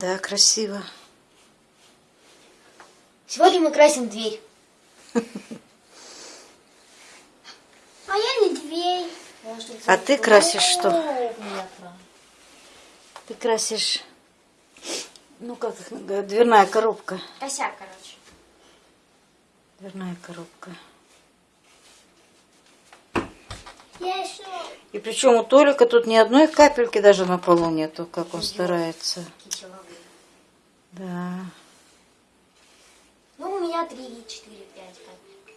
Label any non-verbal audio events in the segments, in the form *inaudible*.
Да, красиво. Сегодня мы красим дверь. *laughs* А я не дверь. А ты красишь что? Ты красишь, ну как их дверная коробка. Косяк, короче. Дверная коробка. Я еще... И причем у Толика тут ни одной капельки даже на полу нету, как он старается. Да. Ну, у меня 3, 4, 5 капель.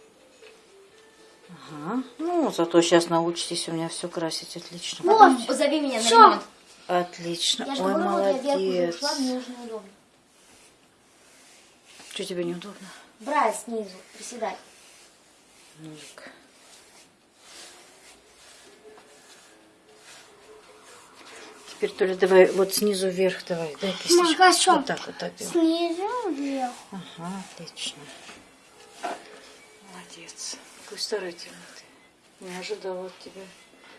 Ага. Ну, зато сейчас научитесь у меня все красить отлично. Вот. Позови меня на ремонт. Отлично. Я же Ой, говорю, вот я вверх молодец. ушла, мне уже неудобно. Что тебе неудобно? Брать снизу, приседать. Нолик. Теперь, Толя, давай вот снизу вверх давай. Дай кисточку. хорошо. Вот так, вот так. делай. Снизу вверх. Ага, отлично. Молодец. Какой старательный ты. Не ожидала от тебя.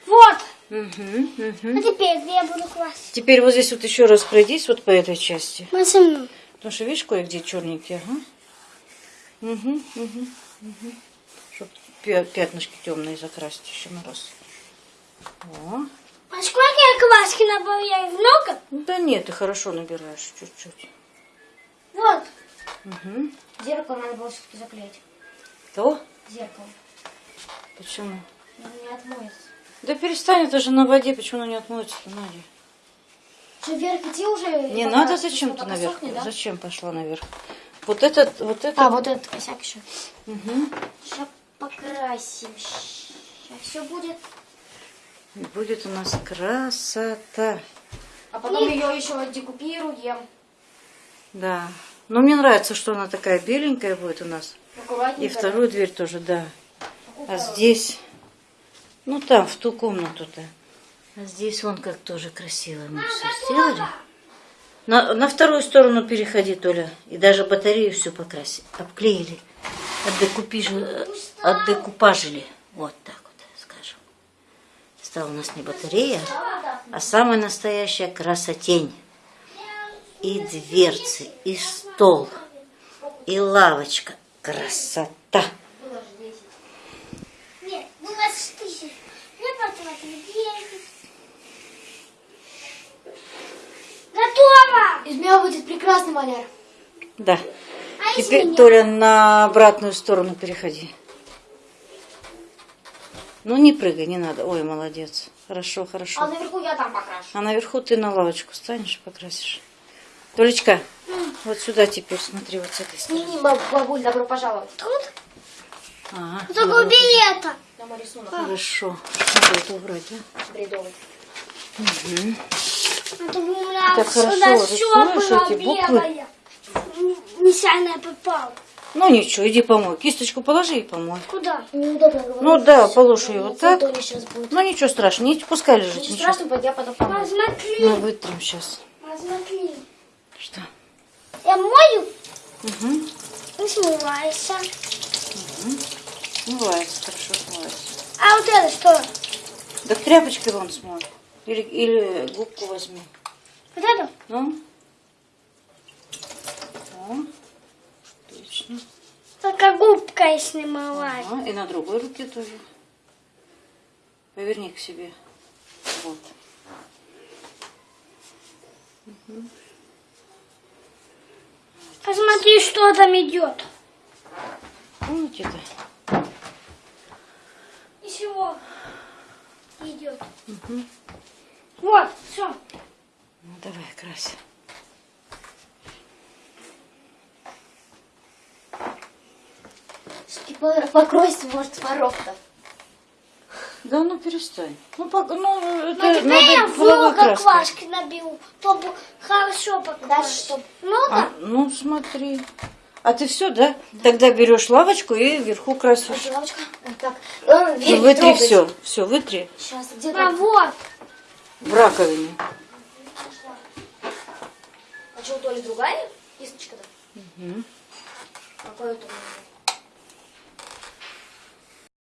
Вот. Угу, А теперь где я буду класть? Теперь вот здесь вот еще раз пройдись вот по этой части. Машину. Потому что видишь, кое-где черненькие, ага. Угу, угу, угу. Чтоб пя- пятнышки темные закрасить еще на раз. О. Краски набавляю? Много? Да нет, ты хорошо набираешь чуть-чуть. Вот. Угу. Зеркало надо было все-таки заклеить. То? Зеркало. Почему? Оно не отмоется. Да перестань, это же на воде, почему оно не отмоется-то, Надя? Что, вверх идти уже? Не надо зачем ты наверх? сохнет, да? Зачем пошла наверх? Вот этот, вот этот. А, вот этот косяк еще. Мгм. Сейчас покрасим. Сейчас все будет. И будет у нас красота. А потом ее еще декупируем. Да. Но мне нравится, что она такая беленькая будет у нас. И вторую дверь тоже, да. А здесь, ну там, в ту комнату-то. А здесь вон как тоже красиво мы все сделали. На, на вторую сторону переходи, Толя. И даже батарею всю покрасили. Обклеили. Отдекупижи- Отдекупажили. Вот так. Стала у нас не батарея, а самая настоящая красотень. И дверцы, и стол, и лавочка. Красота. Готово! Из меня будет прекрасный маляр. Да. А Теперь? Толя, на обратную сторону переходи. Ну, не прыгай, не надо. Ой, молодец. Хорошо, А хорошо. наверху я там покрашу. А наверху ты на лавочку станешь и покрасишь. Толечка, вот сюда теперь, смотри, вот с этой стороны. Баб- бабуль, добро пожаловать. Тут? Ага, Только убери это. На мой рисунок. Хорошо. Надо это убрать, да? Бредовый. Это у меня Так сюда хорошо все рисуешь было эти буквы? белое. Нечаянно попал. Ну ничего, иди помой. Кисточку положи и помой. Куда? Неудобно говорить. Ну да, положи ее вот так. Ну ничего страшного, не пускай лежит. Ничего Ничего. страшного, я потом помою. Посмотри. Мы вытрем сейчас. Посмотри. Что? Я мою Угу. и смывается. Смывается, хорошо смывается. А вот это что? Да тряпочкой вон смой. Или, или губку возьми. Вот это? Ну. О, отлично. Только губкой снималась. Ага, и на другой руке тоже. Поверни к себе. Вот. Посмотри, что там идет. Помните это? Ничего. Идет. Вот, все. Ну, давай, крась. Покройся, может, порог-то. Да ну перестань. Ну, пок- ну это Но теперь я много квашки набил, чтобы хорошо покрасить. Дальше что? Много? А, ну смотри. А ты все, да? Тогда берешь лавочку и вверху красишь. Лавочка. Вот так. Ну, дверь вытри трогать. все. Все, вытри Сейчас, где А вот. в раковине. А что, у Толи другая кисточка-то? Мгм. Какой это у меня?